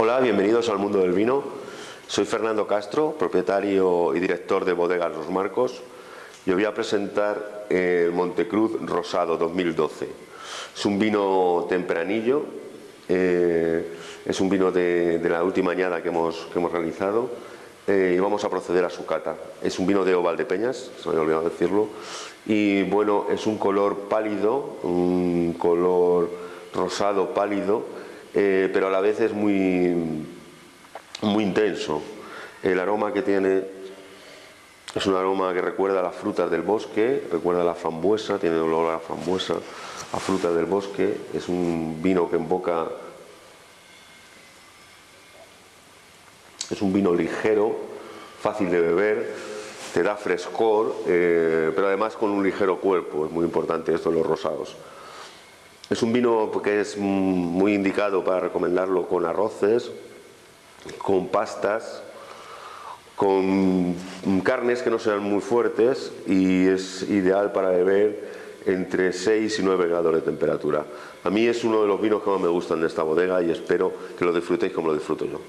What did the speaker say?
Hola, bienvenidos al mundo del vino. Soy Fernando Castro, propietario y director de Bodegas Los Marcos. Y os voy a presentar el Montecruz Rosado 2012. Es un vino tempranillo, eh, es un vino de, la última añada que hemos, que hemos realizado eh, y vamos a proceder a su cata. Es un vino de Oval de Peñas, se me había olvidado decirlo, y bueno, es un color pálido, un color rosado pálido, eh, pero a la vez es muy, muy intenso. El aroma que tiene es un aroma que recuerda a las frutas del bosque, recuerda a la frambuesa, tiene olor a la frambuesa, a frutas del bosque, es un vino que en boca Es un vino ligero, fácil de beber, te da frescor, eh, pero además con un ligero cuerpo, es muy importante esto en los rosados. Es un vino que es muy indicado para recomendarlo con arroces, con pastas, con carnes que no sean muy fuertes y es ideal para beber entre 6 y 9 grados de temperatura. A mí es uno de los vinos que más me gustan de esta bodega y espero que lo disfrutéis como lo disfruto yo.